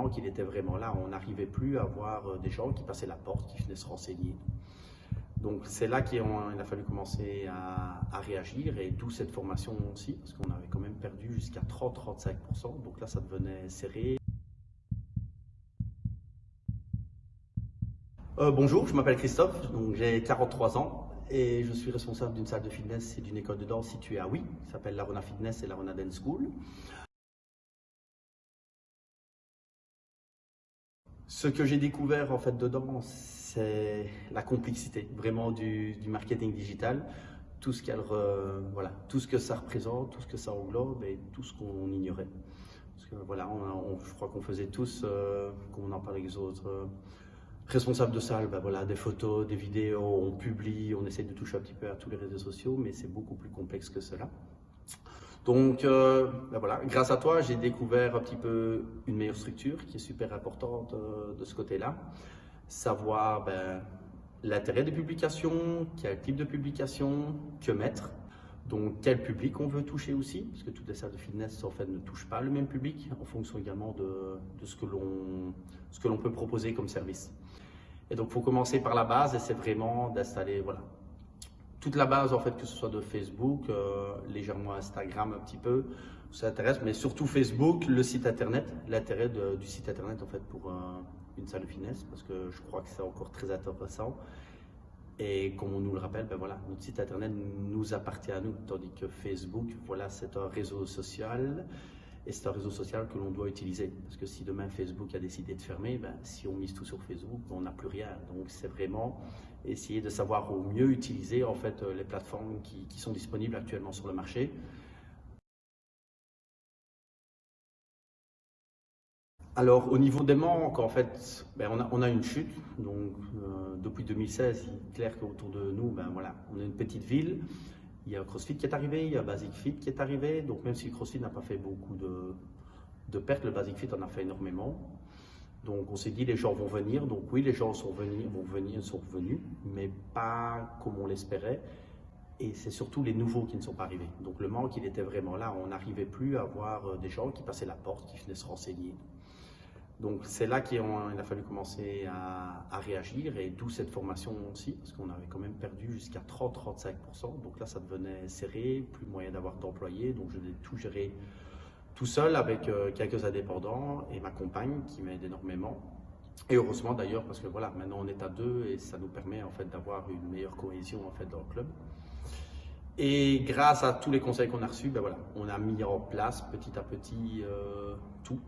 manque, il était vraiment là. On n'arrivait plus à voir euh, des gens qui passaient la porte, qui venaient se renseigner. Donc c'est là qu'il a fallu commencer à, réagir et d'où cette formation aussi, parce qu'on avait quand même perdu jusqu'à 30-35%, donc là ça devenait serré. Euh, bonjour, je m'appelle Christophe, j'ai 43 ans et je suis responsable d'une salle de fitness et d'une école de danse située à Oui, qui s'appelle l'Arona Fitness et l'Arona Dance School. Ce que j'ai découvert en fait dedans, c'est la complexité vraiment du, marketing digital, tout ce, voilà, tout ce que ça représente, tout ce que ça englobe et tout ce qu'on ignorait. Parce que, voilà, je crois qu'on faisait tous, euh, on en parle avec les autres euh, responsables de salle, ben voilà, des photos, des vidéos, on publie, on essaie de toucher un petit peu à tous les réseaux sociaux, mais c'est beaucoup plus complexe que cela. Donc, euh, ben voilà, grâce à toi, j'ai découvert un petit peu une meilleure structure qui est super importante euh, de ce côté-là. Savoir ben, l'intérêt des publications, quel type de publication, que mettre. Donc, quel public on veut toucher aussi, parce que toutes les salles de fitness en fait ne touchent pas le même public, en fonction également de, ce que l'on peut proposer comme service. Et donc, il faut commencer par la base, et c'est vraiment d'installer, voilà, toute la base, en fait, que ce soit de Facebook, euh, légèrement Instagram un petit peu, ça intéresse, mais surtout Facebook, le site internet, l'intérêt du site internet, en fait, pour une salle de fitness, parce que je crois que c'est encore très intéressant. Et comme on nous le rappelle, ben voilà, notre site internet nous appartient à nous, tandis que Facebook, voilà, c'est un réseau social et c'est un réseau social que l'on doit utiliser. Parce que si demain Facebook a décidé de fermer, ben, si on mise tout sur Facebook, on n'a plus rien. Donc c'est vraiment essayer de savoir au mieux utiliser en fait euh, les plateformes qui, sont disponibles actuellement sur le marché. Alors au niveau des manques, en fait, ben, on, a, une chute. Donc euh, depuis 2016, il est clair qu'autour de nous, ben, voilà, on est une petite ville. Il y a CrossFit qui est arrivé, il y a Basic Fit qui est arrivé. Donc même si CrossFit n'a pas fait beaucoup de, pertes, le Basic Fit en a fait énormément. Donc on s'est dit les gens vont venir. Donc oui, les gens sont venus, sont venus, mais pas comme on l'espérait. Et c'est surtout les nouveaux qui ne sont pas arrivés. Donc le manque, il était vraiment là. On n'arrivait plus à voir euh, des gens qui passaient la porte, qui venaient se renseigner. Donc c'est là qu'il a fallu commencer à, réagir et d'où cette formation aussi, parce qu'on avait quand même perdu jusqu'à 30-35%. Donc là, ça devenait serré, plus moyen d'avoir d'employés. Donc je l'ai tout géré tout seul avec euh, quelques indépendants et ma compagne qui m'aide énormément. Et heureusement d'ailleurs, parce que voilà, maintenant on est à deux et ça nous permet en fait d'avoir une meilleure cohésion en fait dans le club. Et grâce à tous les conseils qu'on a reçus, ben voilà, on a mis en place petit à petit euh, tout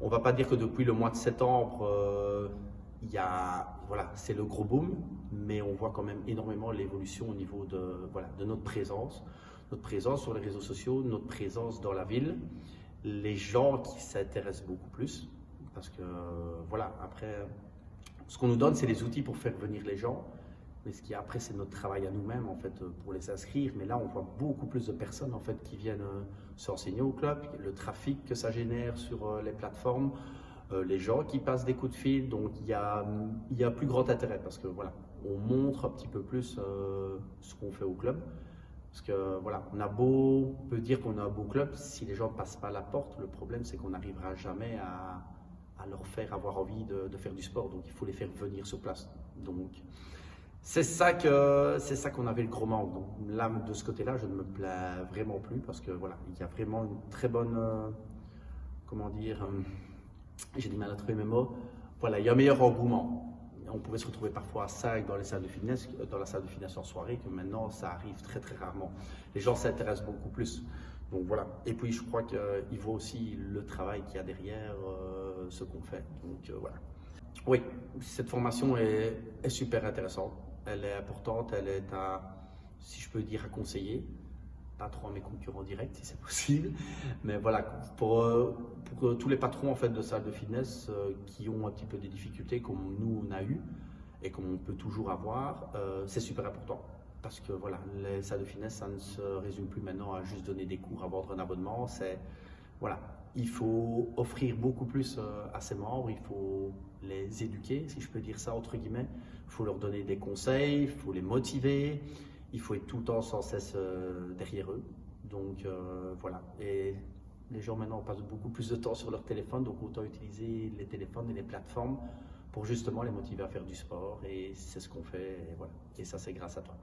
on va pas dire que depuis le mois de septembre, euh, il y a, voilà, c'est le gros boom, mais on voit quand même énormément l'évolution au niveau de, voilà, de notre présence, notre présence sur les réseaux sociaux, notre présence dans la ville, les gens qui s'intéressent beaucoup plus, parce que voilà, après, ce qu'on nous donne, c'est les outils pour faire venir les gens, mais ce qui après, c'est notre travail à nous-mêmes, en fait, pour les inscrire. Mais là, on voit beaucoup plus de personnes, en fait, qui viennent euh, s'enseigner au club, le trafic que ça génère sur euh, les plateformes, euh, les gens qui passent des coups de fil. Donc, il y a, il y a plus grand intérêt parce que, voilà, on montre un petit peu plus ce qu'on fait au club. Parce que, voilà, on a beau, peut dire qu'on a un beau club, si les gens ne passent pas la porte, le problème, c'est qu'on n'arrivera jamais à, à, leur faire avoir envie de, de faire du sport. Donc, il faut les faire venir sur place. Donc, c'est ça que c'est ça qu'on avait le gros manque. Donc là, de ce côté-là, je ne me plais vraiment plus parce que voilà, il y a vraiment une très bonne, euh, comment dire, euh, j'ai du mal à trouver mes mots. Voilà, il y a un meilleur engouement. On pouvait se retrouver parfois à 5 dans les salles de fitness, euh, dans la salle de fitness en soirée, que maintenant ça arrive très très rarement. Les gens s'intéressent beaucoup plus. Donc voilà. Et puis je crois qu'il vaut aussi le travail qu'il y a derrière ce qu'on fait. Donc voilà. Oui, cette formation est super intéressante elle est importante, elle est à, si je peux dire, à conseiller. Pas trop à mes concurrents directs si c'est possible. Mais voilà, pour, euh, pour, tous les patrons en fait, de salles de fitness euh, qui ont un petit peu des difficultés comme nous on a eu et comme on peut toujours avoir, euh, c'est super important. Parce que voilà, les salles de fitness, ça ne se résume plus maintenant à juste donner des cours, à vendre un abonnement. C'est voilà, il faut offrir beaucoup plus à ses membres, il faut les éduquer, si je peux dire ça entre guillemets. Il faut leur donner des conseils, il faut les motiver, il faut être tout le temps sans cesse euh, derrière eux. Donc euh, voilà. Et Les gens maintenant passent beaucoup plus de temps sur leur téléphone, donc autant utiliser les téléphones et les plateformes pour justement les motiver à faire du sport. Et c'est ce qu'on fait. Et, voilà. et ça, c'est grâce à toi.